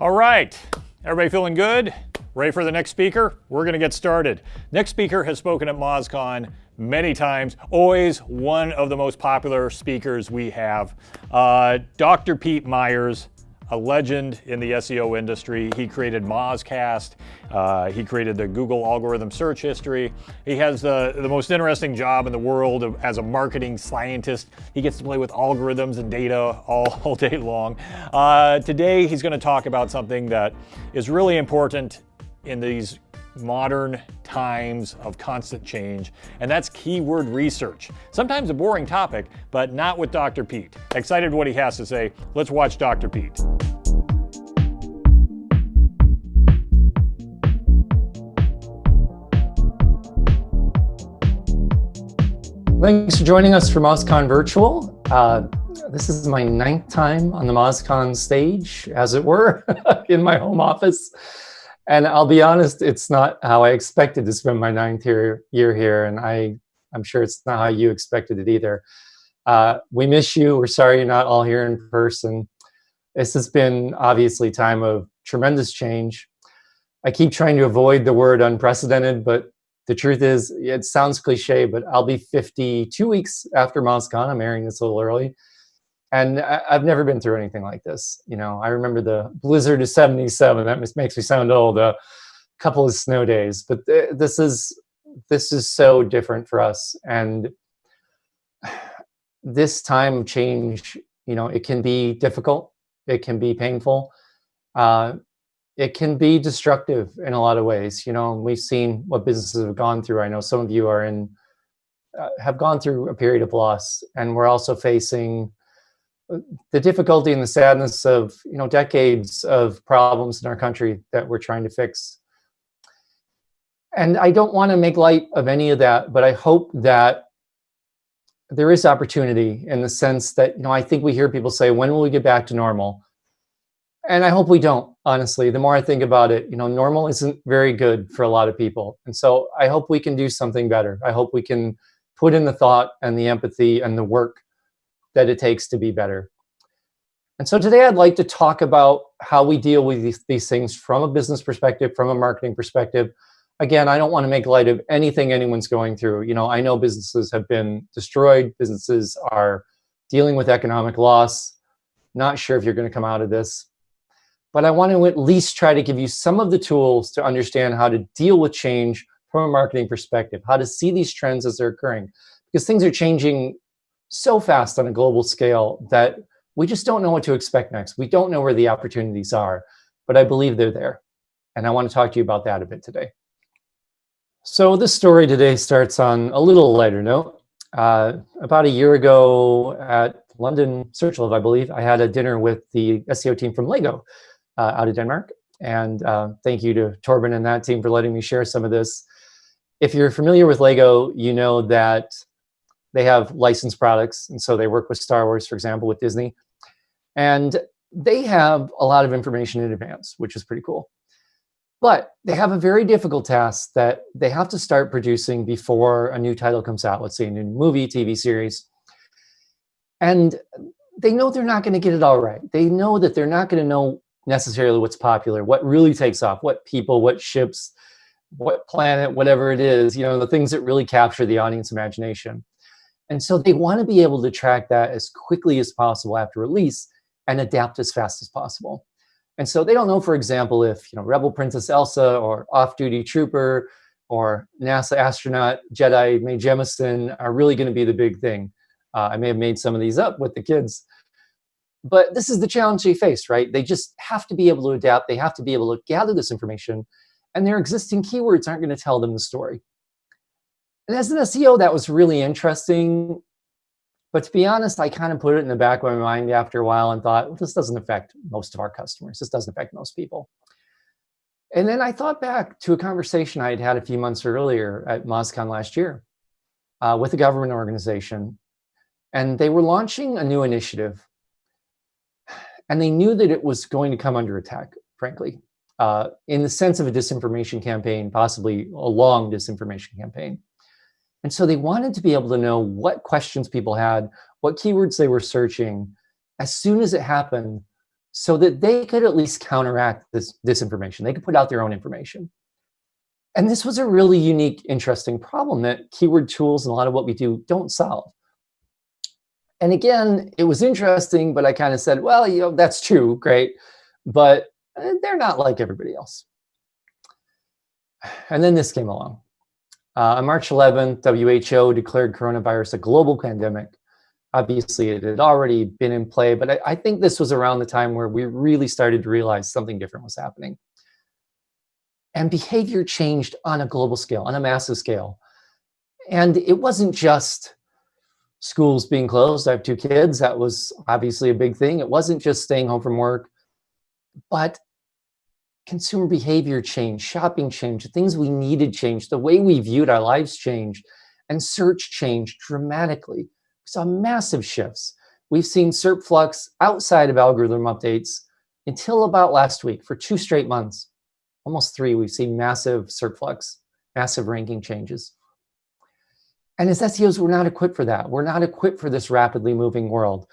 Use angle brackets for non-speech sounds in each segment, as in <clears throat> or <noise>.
All right, everybody feeling good? Ready for the next speaker? We're to get started. Next speaker has spoken at MozCon many times, always one of the most popular speakers we have. Uh, Dr. Pete Meyers, a legend in the SEO industry. He created Mozcast. Uh, he created the Google algorithm search history. He has the, the most interesting job in the world of, as a marketing scientist. He gets to play with algorithms and data all, <laughs> all day long. Uh, today, he's going to talk about something that is really important in these modern times of constant change, and that's keyword research. Sometimes a boring topic, but not with Dr. Pete. Excited what he has to say. Let's watch Dr. Pete. Thanks for joining us for MozCon Virtual. Uh, this is my ninth time on the MozCon stage, as it were, <laughs> in my home office. And I'll be honest, it's not how I expected to spend my ninth year, year here, and I, I'm sure it's not how you expected it either. Uh, we miss you. We're sorry you're not all here in person. This has been obviously time of tremendous change. I keep trying to avoid the word unprecedented, but the truth is, it sounds cliche, but I'll be 52 weeks after MozCon. I'm airing this a little early. And I, have never been through anything like this. You know, I remember the blizzard of 77. That makes me sound old. A couple of snow days. But th this is this is so different for us. And <sighs> this time change, you know, it can be difficult. It can be painful. Uh, it can be destructive in a lot of ways. You know, we've seen what businesses have gone through. I know some of you are in, uh, have gone through a period of loss, and we're also facing the difficulty and the sadness of you know decades of problems in our country that we're trying to fix. And I don't want to make light of any of that, but I hope that there is opportunity in the sense that you know I think we hear people say, "When will we get back to normal?" And I hope we don't, honestly. The more I think about it, you know, normal isn't very good for a lot of people. And so I hope we can do something better. I hope we can put in the thought and the empathy and the work that it takes to be better. And so today I'd like to talk about how we deal with these, these things from a business perspective, from a marketing perspective. Again, I don't want to make light of anything anyone's going through. You know, I know businesses have been destroyed. Businesses are dealing with economic loss. Not sure if you're going to come out of this but I want to at least try to give you some of the tools to understand how to deal with change from a marketing perspective, how to see these trends as they're occurring. Because things are changing so fast on a global scale that we just don't know what to expect next. We don't know where the opportunities are, but I believe they're there. And I want to talk to you about that a bit today. So this story today starts on a little lighter note. Uh, about a year ago at London SearchLove, I believe, I had a dinner with the SEO team from Lego, uh, out of Denmark. And uh, thank you to Torben and that team for letting me share some of this. If you're familiar with Lego, you know that they have licensed products. And so they work with Star Wars, for example, with Disney. And they have a lot of information in advance, which is pretty cool. But they have a very difficult task that they have to start producing before a new title comes out, let's say a new movie, TV series. And they know they're not going to get it all right. They know that they're not going to know necessarily what's popular, what really takes off, what people, what ships, what planet, whatever it is, you know, the things that really capture the audience imagination. And so they want to be able to track that as quickly as possible after release and adapt as fast as possible. And so they don't know, for example, if you know Rebel Princess Elsa or Off-Duty Trooper or NASA astronaut Jedi Mae Jemison are really going to be the big thing. Uh, I may have made some of these up with the kids, but this is the challenge they face, right? They just have to be able to adapt. They have to be able to gather this information and their existing keywords aren't going to tell them the story. And as an SEO, that was really interesting. But to be honest, I kind of put it in the back of my mind after a while and thought, well, this doesn't affect most of our customers. This doesn't affect most people. And then I thought back to a conversation I had had a few months earlier at MozCon last year uh, with a government organization. And they were launching a new initiative and they knew that it was going to come under attack, frankly, uh, in the sense of a disinformation campaign, possibly a long disinformation campaign. And so they wanted to be able to know what questions people had, what keywords they were searching, as soon as it happened, so that they could at least counteract this disinformation. They could put out their own information. And this was a really unique, interesting problem that keyword tools and a lot of what we do don't solve. And again, it was interesting, but I kind of said, well, you know, that's true, great, but eh, they're not like everybody else. And then this came along. Uh, on March 11th, WHO declared coronavirus a global pandemic. Obviously, it had already been in play, but I, I think this was around the time where we really started to realize something different was happening. And behavior changed on a global scale, on a massive scale. And it wasn't just schools being closed. I have two kids. That was obviously a big thing. It wasn't just staying home from work, but consumer behavior changed, shopping changed, things we needed changed, the way we viewed our lives changed, and search changed dramatically. We saw massive shifts. We've seen SERP flux outside of algorithm updates until about last week for two straight months, almost three, we've seen massive SERP flux, massive ranking changes. And as SEOs, we're not equipped for that. We're not equipped for this rapidly moving world.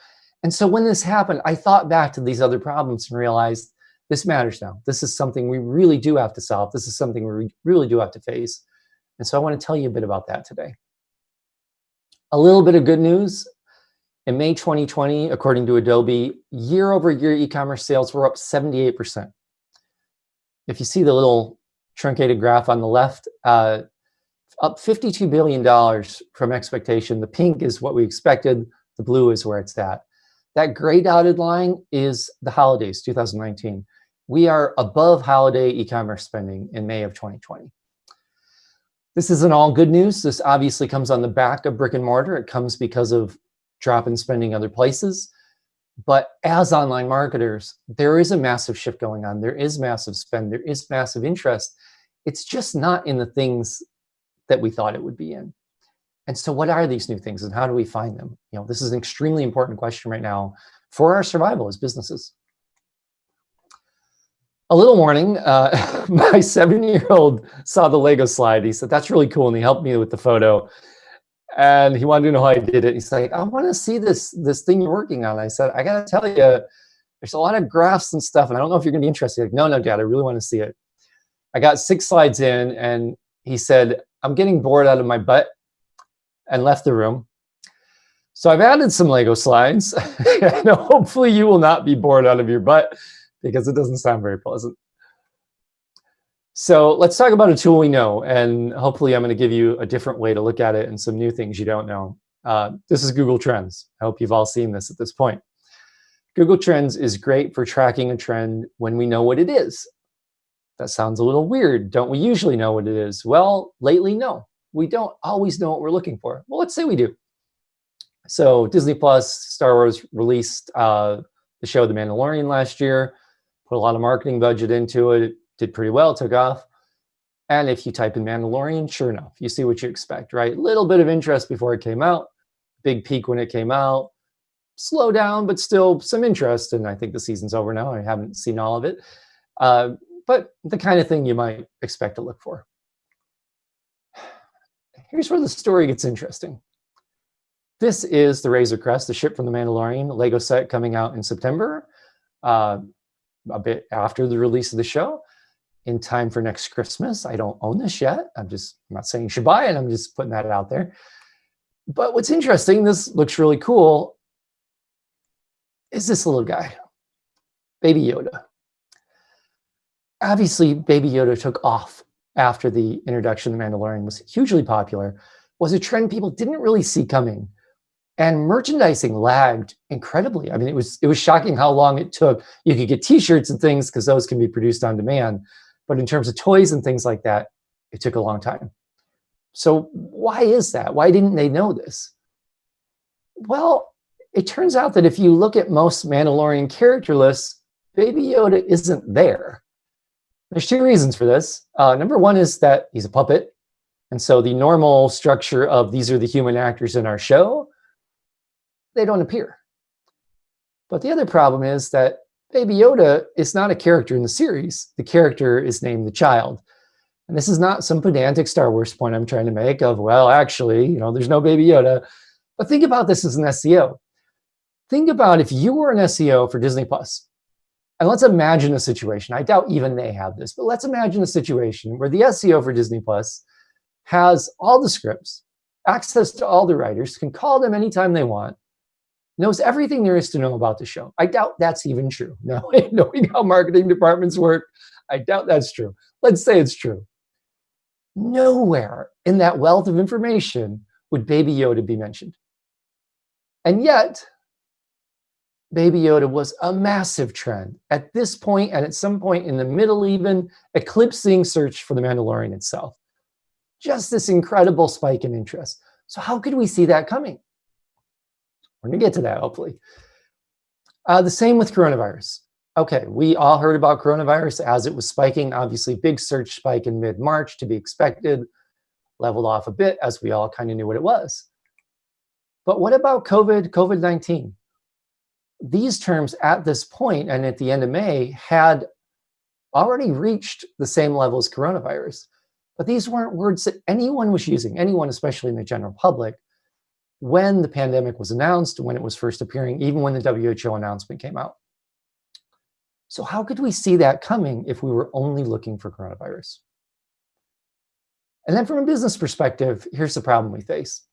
And so when this happened, I thought back to these other problems and realized this matters now. This is something we really do have to solve. This is something we really do have to face. And so I want to tell you a bit about that today. A little bit of good news. In May 2020, according to Adobe, year over year e-commerce sales were up 78%. If you see the little truncated graph on the left, uh, up $52 billion from expectation. The pink is what we expected. The blue is where it's at. That gray dotted line is the holidays, 2019 we are above holiday e-commerce spending in May of 2020. This isn't all good news. This obviously comes on the back of brick and mortar. It comes because of drop in spending other places. But as online marketers, there is a massive shift going on. There is massive spend. There is massive interest. It's just not in the things that we thought it would be in. And so what are these new things and how do we find them? You know, this is an extremely important question right now for our survival as businesses a little warning, uh, <laughs> my seven-year-old saw the Lego slide. He said, that's really cool. And he helped me with the photo. And he wanted to know how I did it. He's like, I want to see this, this thing you're working on. I said, I got to tell you, there's a lot of graphs and stuff. And I don't know if you're going to be interested. Like, no, no, Dad, I really want to see it. I got six slides in and he said, I'm getting bored out of my butt and left the room. So I've added some Lego slides. <laughs> and hopefully you will not be bored out of your butt because it doesn't sound very pleasant. So let's talk about a tool we know, and hopefully I'm going to give you a different way to look at it and some new things you don't know. Uh, this is Google Trends. I hope you've all seen this at this point. Google Trends is great for tracking a trend when we know what it is. That sounds a little weird. Don't we usually know what it is? Well, lately, no. We don't always know what we're looking for. Well, let's say we do. So Disney Plus, Star Wars released uh, the show The Mandalorian last year put a lot of marketing budget into it. It did pretty well, took off. And if you type in Mandalorian, sure enough, you see what you expect, right? Little bit of interest before it came out, big peak when it came out, slow down, but still some interest. And I think the season's over now. I haven't seen all of it. Uh, but the kind of thing you might expect to look for. <sighs> Here's where the story gets interesting. This is the Razor Crest, the ship from the Mandalorian Lego set coming out in September. Uh, a bit after the release of the show in time for next Christmas. I don't own this yet. I'm just I'm not saying you should buy it. I'm just putting that out there. But what's interesting, this looks really cool, is this little guy, Baby Yoda. Obviously, Baby Yoda took off after the introduction of The Mandalorian was hugely popular, was a trend people didn't really see coming. And merchandising lagged incredibly. I mean, it was it was shocking how long it took. You could get T-shirts and things because those can be produced on demand, but in terms of toys and things like that, it took a long time. So why is that? Why didn't they know this? Well, it turns out that if you look at most Mandalorian character lists, Baby Yoda isn't there. There's two reasons for this. Uh, number one is that he's a puppet. And so the normal structure of these are the human actors in our show they don't appear. But the other problem is that Baby Yoda is not a character in the series. The character is named the child. And this is not some pedantic Star Wars point I'm trying to make of, well, actually, you know, there's no Baby Yoda. But think about this as an SEO. Think about if you were an SEO for Disney Plus And let's imagine a situation, I doubt even they have this, but let's imagine a situation where the SEO for Disney Plus has all the scripts, access to all the writers, can call them anytime they want, knows everything there is to know about the show. I doubt that's even true. <laughs> No, hmm. knowing how marketing departments work, I doubt that's true. Let's say it's true. Nowhere in that wealth of information would Baby Yoda be mentioned. And yet, Baby Yoda was a massive trend at this point and at some point in the middle even, eclipsing search for The Mandalorian itself. Just this incredible spike in interest. So how could we see that coming? We're gonna get to that, hopefully. Uh, the same with coronavirus. Okay, we all heard about coronavirus as it was spiking. Obviously, big search spike in mid-March to be expected, leveled off a bit as we all kind of knew what it was. But what about COVID, COVID-19? These terms at this point and at the end of May had already reached the same level as coronavirus. But these weren't words that anyone was using, anyone, especially in the general public when the pandemic was announced, when it was first appearing, even when the WHO announcement came out. So how could we see that coming if we were only looking for coronavirus? And then from a business perspective, here's the problem we face.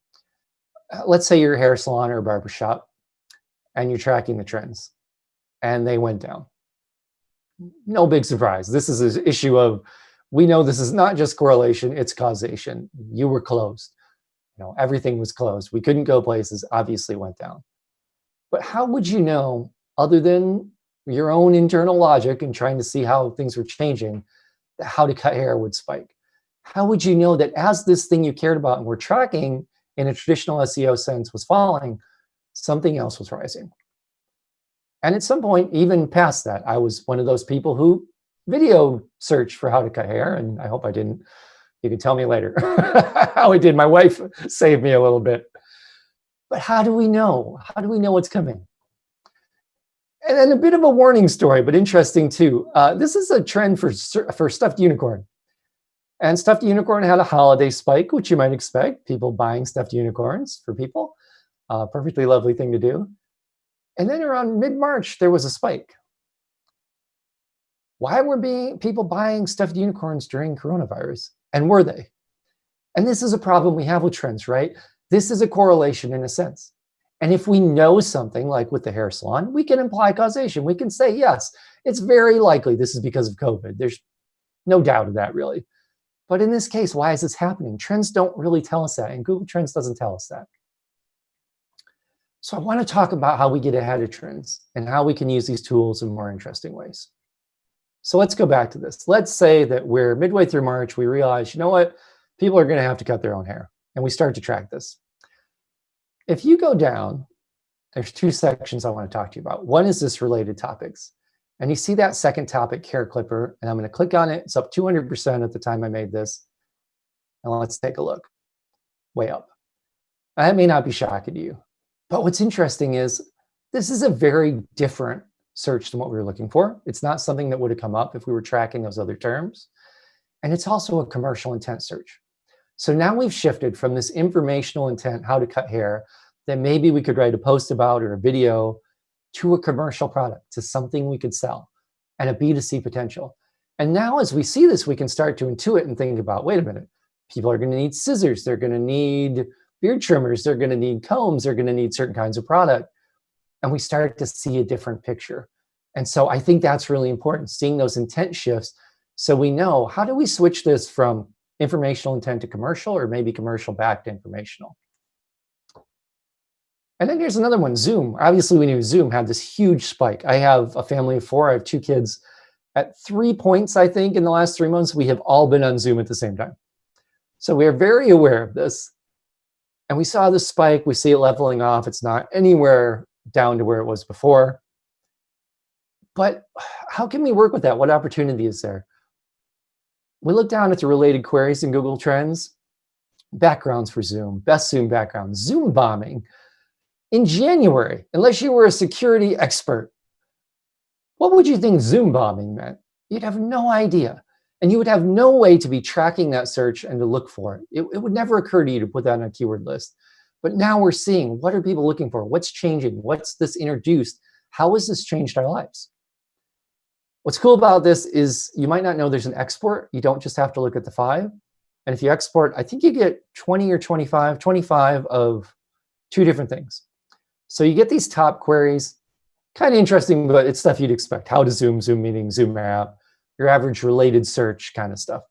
Uh, let's say you're a hair salon or a barbershop and you're tracking the trends and they went down. No big surprise. This is an issue of, we know this is not just correlation, it's causation. You were closed know, everything was closed. We couldn't go places, obviously went down. But how would you know, other than your own internal logic and trying to see how things were changing, how to cut hair would spike? How would you know that as this thing you cared about and were tracking in a traditional SEO sense was falling, something else was rising? And at some point, even past that, I was one of those people who video searched for how to cut hair, and I hope I didn't you can tell me later <laughs> how it did. My wife saved me a little bit. But how do we know? How do we know what's coming? And then a bit of a warning story, but interesting too. Uh, this is a trend for, for stuffed unicorn. And stuffed unicorn had a holiday spike, which you might expect, people buying stuffed unicorns for people. Uh, perfectly lovely thing to do. And then around mid-March, there was a spike. Why were being, people buying stuffed unicorns during coronavirus? And were they? And this is a problem we have with trends, right? This is a correlation in a sense. And if we know something like with the hair salon, we can imply causation. We can say, yes, it's very likely this is because of COVID. There's no doubt of that really. But in this case, why is this happening? Trends don't really tell us that and Google Trends doesn't tell us that. So I want to talk about how we get ahead of trends and how we can use these tools in more interesting ways. So let's go back to this. Let's say that we're midway through March, we realize, you know what, people are gonna have to cut their own hair, and we start to track this. If you go down, there's two sections I wanna to talk to you about. One is this related topics. And you see that second topic, hair clipper, and I'm gonna click on it. It's up 200% at the time I made this. And let's take a look, way up. That may not be shocking to you, but what's interesting is this is a very different search than what we were looking for. It's not something that would have come up if we were tracking those other terms. And it's also a commercial intent search. So now we've shifted from this informational intent, how to cut hair, that maybe we could write a post about or a video to a commercial product, to something we could sell and a B2C potential. And now as we see this, we can start to intuit and think about, wait a minute, people are gonna need scissors, they're gonna need beard trimmers, they're gonna need combs, they're gonna need certain kinds of product and we start to see a different picture. And so I think that's really important, seeing those intent shifts so we know how do we switch this from informational intent to commercial or maybe commercial back to informational. And then here's another one, Zoom. Obviously we knew Zoom had this huge spike. I have a family of four, I have two kids. At three points, I think, in the last three months, we have all been on Zoom at the same time. So we are very aware of this. And we saw the spike, we see it leveling off. It's not anywhere down to where it was before. But how can we work with that? What opportunity is there? We look down at the related queries in Google Trends, backgrounds for Zoom, best Zoom background, Zoom bombing. In January, unless you were a security expert, what would you think Zoom bombing meant? You'd have no idea. And you would have no way to be tracking that search and to look for it. It, it would never occur to you to put that on a keyword list. But now we're seeing what are people looking for? What's changing? What's this introduced? How has this changed our lives? What's cool about this is you might not know there's an export. You don't just have to look at the five. And if you export, I think you get 20 or 25, 25 of two different things. So you get these top queries, kind of interesting, but it's stuff you'd expect. How to zoom, zoom meaning, zoom app, your average related search kind of stuff.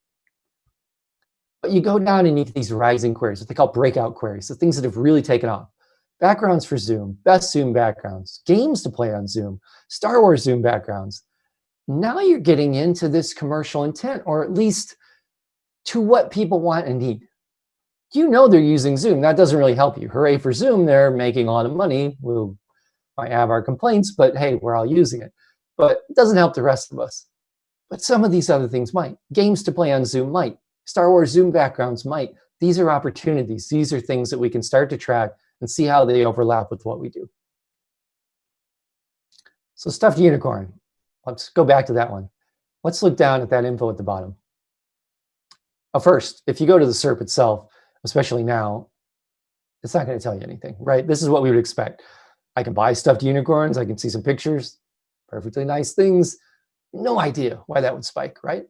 But you go down and you get these rising queries, what they call breakout queries, the things that have really taken off. Backgrounds for Zoom, best Zoom backgrounds, games to play on Zoom, Star Wars Zoom backgrounds. Now you're getting into this commercial intent, or at least to what people want and need. You know they're using Zoom. That doesn't really help you. Hooray for Zoom, they're making a lot of money. We will might have our complaints, but hey, we're all using it. But it doesn't help the rest of us. But some of these other things might. Games to play on Zoom might. Star Wars Zoom backgrounds might. These are opportunities. These are things that we can start to track and see how they overlap with what we do. So stuffed unicorn. Let's go back to that one. Let's look down at that info at the bottom. Well, first, if you go to the SERP itself, especially now, it's not going to tell you anything, right? This is what we would expect. I can buy stuffed unicorns. I can see some pictures, perfectly nice things. No idea why that would spike, right?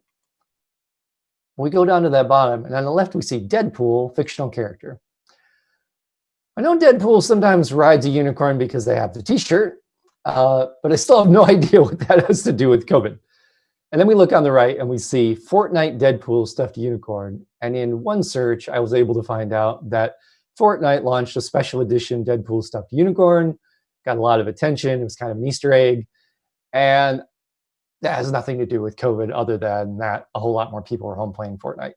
We go down to that bottom, and on the left, we see Deadpool, fictional character. I know Deadpool sometimes rides a unicorn because they have the t-shirt, uh, but I still have no <laughs> idea what that has to do with COVID. And then we look on the right and we see Fortnite Deadpool stuffed unicorn. And in one search, I was able to find out that Fortnite launched a special edition Deadpool stuffed unicorn, got a lot of attention. It was kind of an Easter egg. And that has nothing to do with COVID other than that a whole lot more people are home playing Fortnite.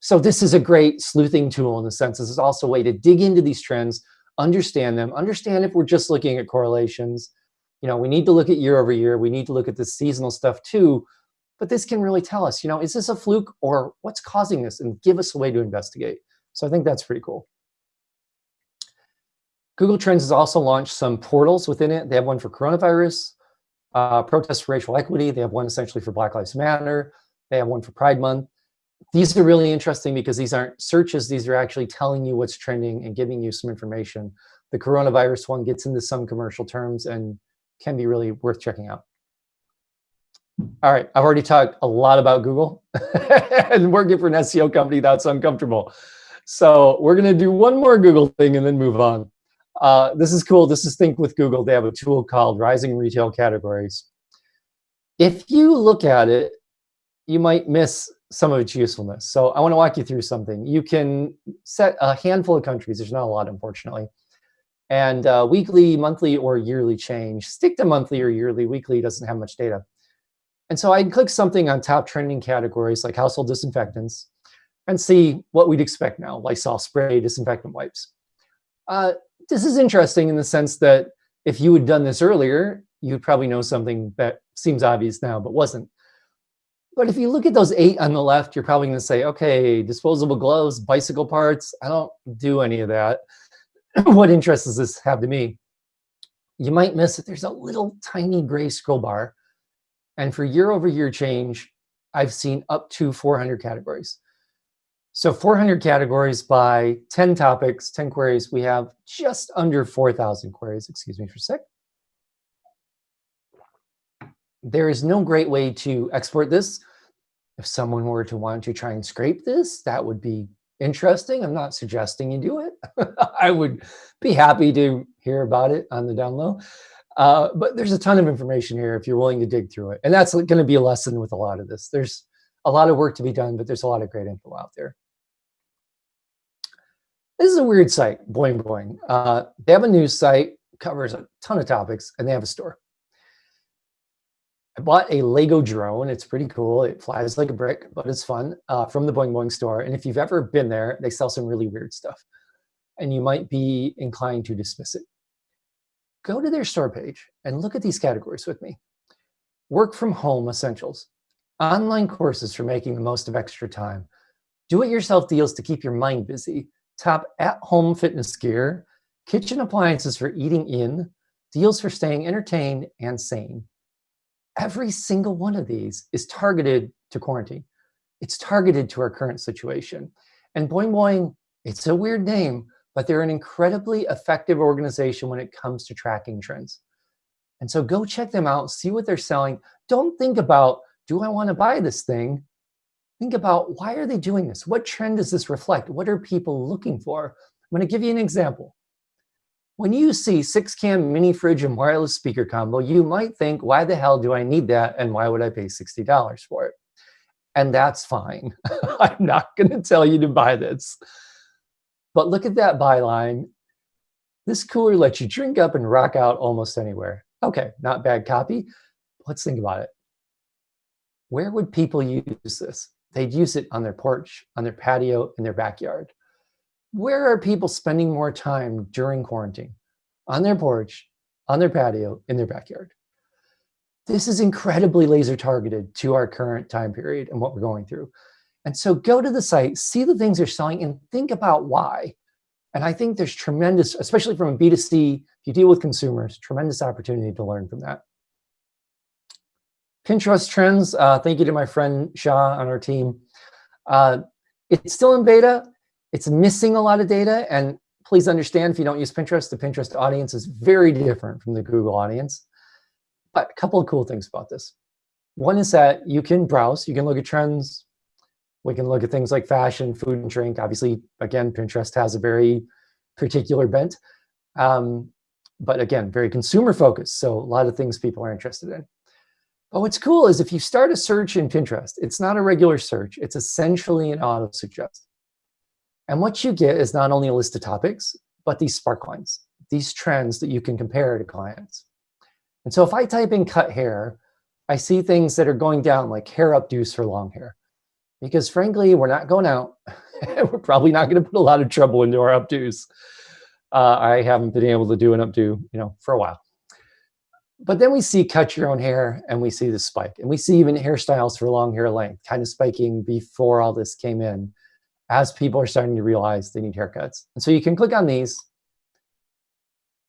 So this is a great sleuthing tool in the sense this is also a way to dig into these trends, understand them, understand if we're just looking at correlations. You know, we need to look at year over year. We need to look at the seasonal stuff too. But this can really tell us, you know, is this a fluke or what's causing this and give us a way to investigate. So I think that's pretty cool. Google Trends has also launched some portals within it. They have one for coronavirus, uh, protests for racial equity. They have one essentially for Black Lives Matter. They have one for Pride Month. These are really interesting because these aren't searches. These are actually telling you what's trending and giving you some information. The coronavirus one gets into some commercial terms and can be really worth checking out. All right, I've already talked a lot about Google <laughs> and working for an SEO company, that's uncomfortable. So we're gonna do one more Google thing and then move on. Uh, this is cool. This is Think with Google. They have a tool called Rising Retail Categories. If you look at it, you might miss some of its usefulness. So I want to walk you through something. You can set a handful of countries. There's not a lot, unfortunately. And uh, weekly, monthly, or yearly change. Stick to monthly or yearly. Weekly doesn't have much data. And so I can click something on top trending categories like household disinfectants and see what we'd expect now, Lysol spray, disinfectant wipes. Uh, this is interesting in the sense that if you had done this earlier, you'd probably know something that seems obvious now, but wasn't. But if you look at those eight on the left, you're probably gonna say, okay, disposable gloves, bicycle parts, I don't do any of that. <clears throat> what interest does this have to me? You might miss that there's a little tiny gray scroll bar. And for year over year change, I've seen up to 400 categories. So 400 categories by 10 topics, 10 queries, we have just under 4,000 queries. Excuse me for a sec. There is no great way to export this. If someone were to want to try and scrape this, that would be interesting. I'm not suggesting you do it. <laughs> I would be happy to hear about it on the down low. Uh, but there's a ton of information here if you're willing to dig through it. And that's going to be a lesson with a lot of this. There's a lot of work to be done, but there's a lot of great info out there. This is a weird site, Boing Boing. Uh, they have a news site, covers a ton of topics, and they have a store. I bought a Lego drone. It's pretty cool. It flies like a brick, but it's fun uh, from the Boing Boing store. And if you've ever been there, they sell some really weird stuff. And you might be inclined to dismiss it. Go to their store page and look at these categories with me. Work from home essentials, online courses for making the most of extra time, do-it-yourself deals to keep your mind busy, top at-home fitness gear, kitchen appliances for eating in, deals for staying entertained and sane. Every single one of these is targeted to quarantine. It's targeted to our current situation. And Boing Boing, it's a weird name, but they're an incredibly effective organization when it comes to tracking trends. And so go check them out, see what they're selling. Don't think about, do I want to buy this thing? Think about why are they doing this? What trend does this reflect? What are people looking for? I'm going to give you an example. When you see six cam mini fridge and wireless speaker combo, you might think, why the hell do I need that? And why would I pay $60 for it? And that's fine. <laughs> I'm not going to tell you to buy this. But look at that byline. This cooler lets you drink up and rock out almost anywhere. Okay, not bad copy. Let's think about it. Where would people use this? They'd use it on their porch, on their patio, in their backyard. Where are people spending more time during quarantine? On their porch, on their patio, in their backyard. This is incredibly laser targeted to our current time period and what we're going through. And so go to the site, see the things they're selling and think about why. And I think there's tremendous, especially from a B2C, if you deal with consumers, tremendous opportunity to learn from that. Pinterest trends, uh, thank you to my friend Shah on our team. Uh, it's still in beta. It's missing a lot of data. And please understand, if you don't use Pinterest, the Pinterest audience is very different from the Google audience. But a couple of cool things about this. One is that you can browse, you can look at trends, we can look at things like fashion, food and drink. Obviously, again, Pinterest has a very particular bent. Um, but again, very consumer focused. So a lot of things people are interested in. But what's cool is if you start a search in Pinterest, it's not a regular search. It's essentially an auto suggest. And what you get is not only a list of topics, but these sparklines, these trends that you can compare to clients. And so if I type in cut hair, I see things that are going down like hair updos for long hair because frankly, we're not going out. <laughs> we're probably not going to put a lot of trouble into our updos. Uh, I haven't been able to do an updo, you know, for a while. But then we see cut your own hair and we see the spike. And we see even hairstyles for long hair length kind of spiking before all this came in as people are starting to realize they need haircuts. And so you can click on these.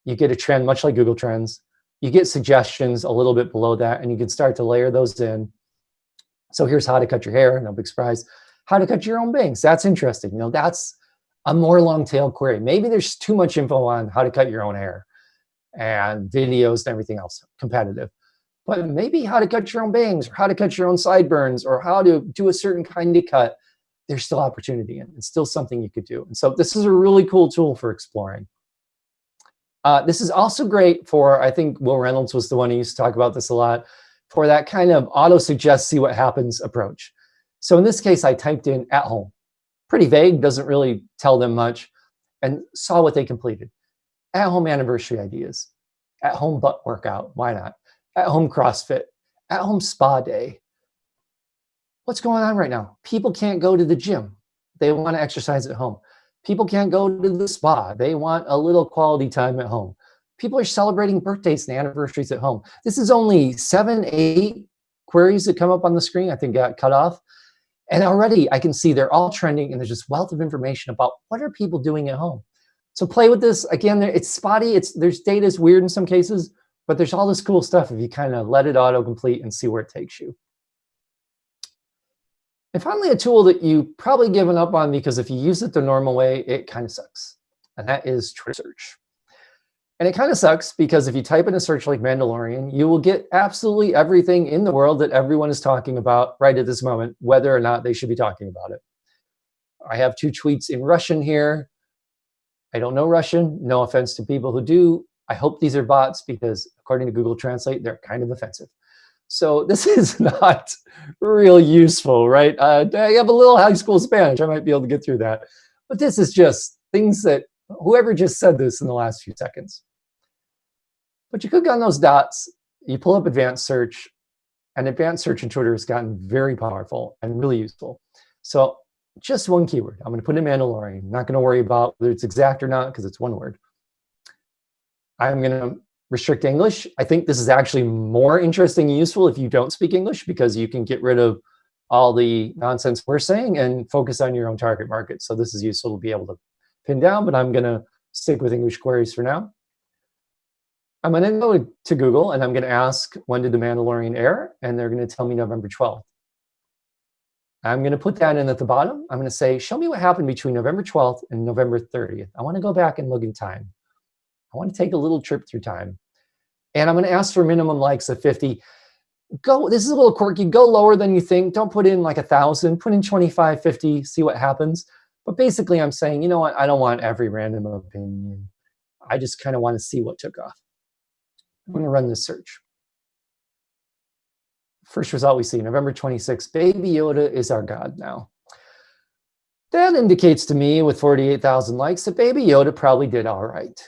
You get a trend, much like Google Trends. You get suggestions a little bit below that, and you can start to layer those in. So here's how to cut your hair, no big surprise. How to cut your own bangs, that's interesting. You know, that's a more long tail query. Maybe there's too much info on how to cut your own hair and videos and everything else, competitive. But maybe how to cut your own bangs or how to cut your own sideburns or how to do a certain kind of cut, there's still opportunity and it's still something you could do. And so this is a really cool tool for exploring. Uh, this is also great for, I think Wil Reynolds was the one who used to talk about this a lot, for that kind of auto-suggest, see what happens approach. So in this case, I typed in at home. Pretty vague, doesn't really tell them much, and saw what they completed. At home anniversary ideas, at home butt workout, why not? At home CrossFit, at home spa day. What's going on right now? People can't go to the gym. They want to exercise at home. People can't go to the spa. They want a little quality time at home. People are celebrating birthdays and anniversaries at home. This is only seven, eight queries that come up on the screen, I think got cut off. And already I can see they're all trending and there's just wealth of information about what are people doing at home. So play with this. Again, it's spotty. It's There's data is weird in some cases, but there's all this cool stuff if you kind of let it autocomplete and see where it takes you. And finally, a tool that you probably given up on because if you use it the normal way, it kind of sucks. And that is Twitter search. And it kind of sucks because if you type in a search like Mandalorian, you will get absolutely everything in the world that everyone is talking about right at this moment, whether or not they should be talking about it. I have two tweets in Russian here. I don't know Russian. No offense to people who do. I hope these are bots because according to Google Translate, they're kind of offensive. So <laughs> this is not real useful, right? Uh, I have a little high school Spanish. I might be able to get through that. But this is just things that whoever just said this in the last few seconds. But you click on those dots, you pull up advanced search, and advanced search in Twitter has gotten very powerful and really useful. So just one keyword. I'm going to put in Mandalorian. Not going to worry about whether it's exact or not because it's one word. I'm going to restrict English. I think this is actually more interesting and useful if you don't speak English because you can get rid of all the nonsense we're saying and focus on your own target market. So this is useful to be able to pin down, but I'm going to stick with English queries for now. I'm going to go to Google and I'm going to ask, when did The Mandalorian air? And they're going to tell me November 12th. I'm going to put that in at the bottom. I'm going to say, show me what happened between November 12th and November 30th. I want to go back and look in time. I want to take a little trip through time. And I'm going to ask for minimum likes of 50. Go, this is a little quirky, go lower than you think. Don't put in like a thousand, put in 25, 50, see what happens. But basically I'm saying, you know what, I don't want every random opinion. I just kind of want to see what took off. I'm going to run this search. First result we see, November 26, Baby Yoda is our God now. That indicates to me with 48,000 likes that Baby Yoda probably did all right.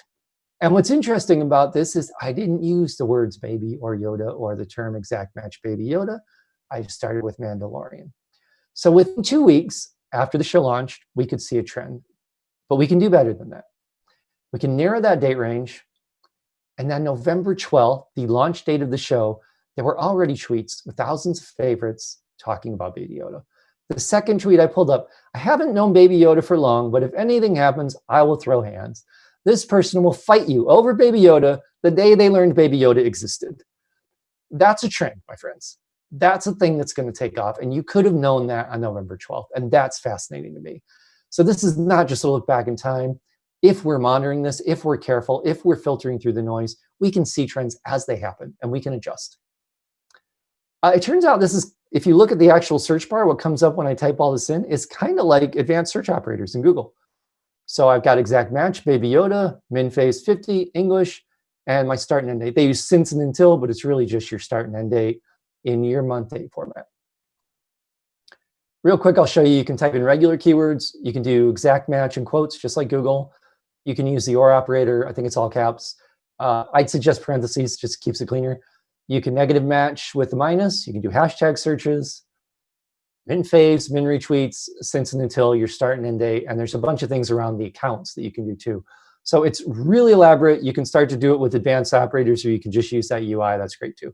And what's interesting about this is I didn't use the words baby or Yoda or the term exact match baby Yoda. I started with Mandalorian. So within two weeks after the show launched, we could see a trend. But we can do better than that. We can narrow that date range. And then November 12th, the launch date of the show, there were already tweets with thousands of favorites talking about Baby Yoda. The second tweet I pulled up, I haven't known Baby Yoda for long, but if anything happens, I will throw hands. This person will fight you over Baby Yoda the day they learned Baby Yoda existed. That's a trend, my friends. That's a thing that's going to take off. And you could have known that on November 12th. And that's fascinating to me. So this is not just a look back in time. If we're monitoring this, if we're careful, if we're filtering through the noise, we can see trends as they happen and we can adjust. Uh, it turns out this is, if you look at the actual search bar, what comes up when I type all this in is kind of like advanced search operators in Google. So I've got exact match, Baby Yoda, min faves 50, English, and my start and end date. They use since and until, but it's really just your start and end date in your month date format. Real quick, I'll show you, you can type in regular keywords. You can do exact match in quotes, just like Google. You can use the OR operator. I think it's all caps. Uh, I'd suggest parentheses, just keeps it cleaner. You can negative match with the minus. You can do hashtag searches min faves, min retweets, since and until your start and end date. And there's a bunch of things around the accounts that you can do too. So it's really elaborate. You can start to do it with advanced operators or you can just use that UI. That's great too.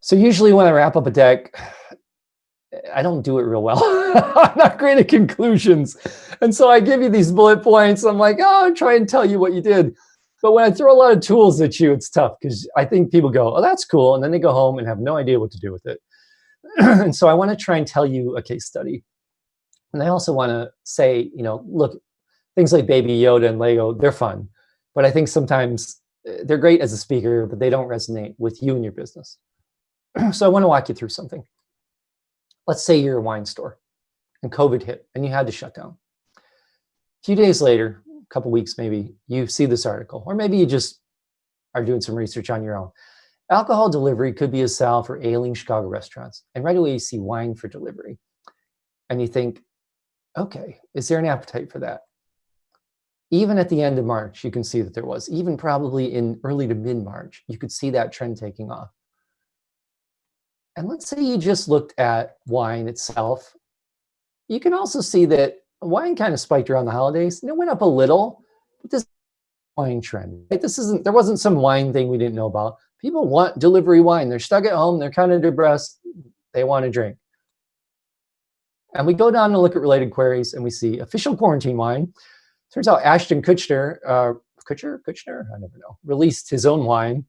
So usually when I wrap up a deck, I don't do it real well. <laughs> I'm not great at conclusions. And so I give you these bullet points. I'm like, oh, I'm trying to tell you what you did. But when I throw a lot of tools at you, it's tough because I think people go, oh, that's cool. And then they go home and have no idea what to do with it. <clears throat> and so I want to try and tell you a case study. And I also want to say, you know, look, things like Baby Yoda and Lego, they're fun. But I think sometimes eh, they're great as a speaker, but they don't resonate with you and your business. <clears throat> so I want to walk you through something. Let's say you're a wine store and COVID hit and you had to shut down. A few days later, couple weeks maybe, you see this article, or maybe you just are doing some research on your own. Alcohol delivery could be a sell for ailing Chicago restaurants. And right away you see wine for delivery. And you think, okay, is there an appetite for that? Even at the end of March, you can see that there was. Even probably in early to mid-March, you could see that trend taking off. And let's say you just looked at wine itself. You can also see that wine kind of spiked around the holidays and it went up a little, but this wine trend, right? This isn't, there wasn't some wine thing we didn't know about. People want delivery wine. They're stuck at home. They're kind of depressed. They want to drink. And we go down and look at related queries and we see official quarantine wine. Turns out Ashton Kutcher, uh, Kutcher, Kutcher, I never know, released his own wine.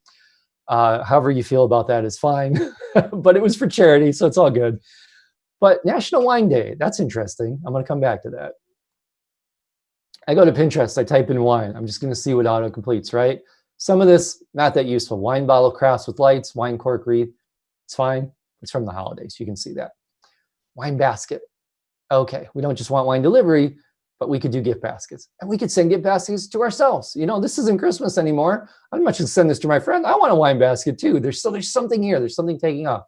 Uh, however you feel about that is fine, <laughs> but it was for charity, so it's all good. But National Wine Day, that's interesting. I'm going to come back to that. I go to Pinterest, I type in wine. I'm just going to see what auto completes, right? Some of this, not that useful. Wine bottle crafts with lights, wine cork wreath. It's fine. It's from the holidays. You can see that. Wine basket. Okay, we don't just want wine delivery, but we could do gift baskets. And we could send gift baskets to ourselves. You know, this isn't Christmas anymore. I'd much as send this to my friend. I want a wine basket too. There's, so there's something here. There's something taking off.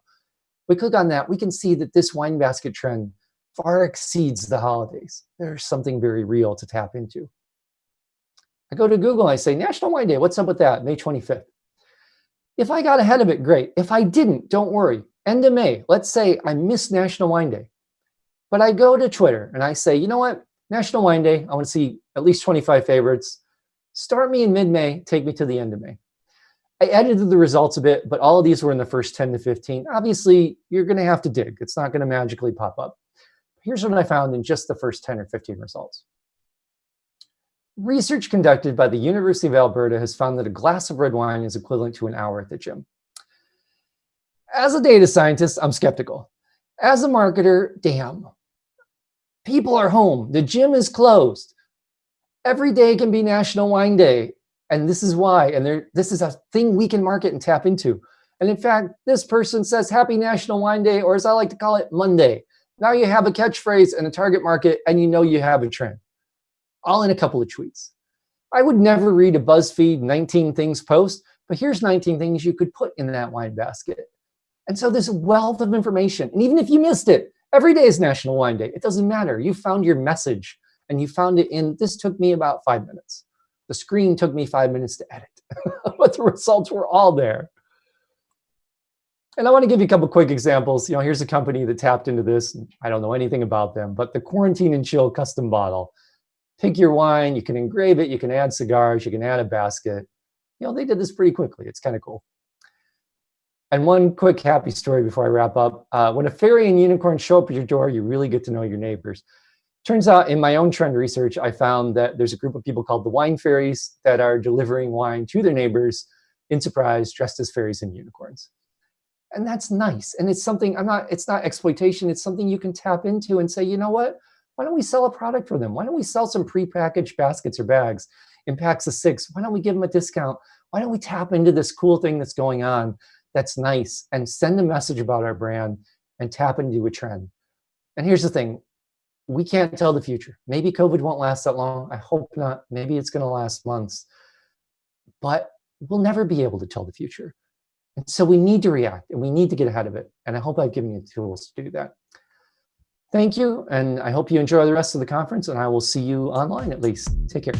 We click on that. We can see that this wine basket trend far exceeds the holidays. There's something very real to tap into. I go to Google and I say, National Wine Day, what's up with that? May 25th. If I got ahead of it, great. If I didn't, don't worry. End of May, let's say I missed National Wine Day. But I go to Twitter and I say, you know what? National Wine Day, I want to see at least 25 favorites. Start me in mid-May, take me to the end of May. I edited the results a bit, but all of these were in the first 10 to 15. Obviously, you're going to have to dig. It's not going to magically pop up. Here's what I found in just the first 10 or 15 results. Research conducted by the University of Alberta has found that a glass of red wine is equivalent to an hour at the gym. As a data scientist, I'm skeptical. As a marketer, damn. People are home. The gym is closed. Every day can be National Wine Day. And this is why, and there, this is a thing we can market and tap into. And in fact, this person says Happy National Wine Day, or as I like to call it, Monday. Now you have a catchphrase and a target market, and you know you have a trend. All in a couple of tweets. I would never read a BuzzFeed 19 things post, but here's 19 things you could put in that wine basket. And so there's a wealth of information. And even if you missed it, every day is National Wine Day. It doesn't matter. You found your message and you found it in, this took me about five minutes. The screen took me five minutes to edit, <laughs> but the results were all there. And I want to give you a couple quick examples. You know, here's a company that tapped into this. I don't know anything about them, but the Quarantine and Chill custom bottle. Pick your wine, you can engrave it, you can add cigars, you can add a basket. You know, they did this pretty quickly. It's kind of cool. And one quick happy story before I wrap up. Uh, when a fairy and unicorn show up at your door, you really get to know your neighbors. Turns out in my own trend research, I found that there's a group of people called the wine fairies that are delivering wine to their neighbors in surprise, dressed as fairies and unicorns. And that's nice. And it's something i'm not it's not exploitation. It's something you can tap into and say you know what? Why don't we sell a product for them? Why don't we sell some pre-packaged baskets or bags in packs of six? Why don't we give them a discount? Why don't we tap into this cool thing that's going on that's nice and send a message about our brand and tap into a trend? And here's the thing we can't tell the future maybe covid won't last that long i hope not maybe it's going to last months but we'll never be able to tell the future and so we need to react and we need to get ahead of it. And I hope I've given you the tools to do that. Thank you. And I hope you enjoy the rest of the conference and I will see you online at least. Take care.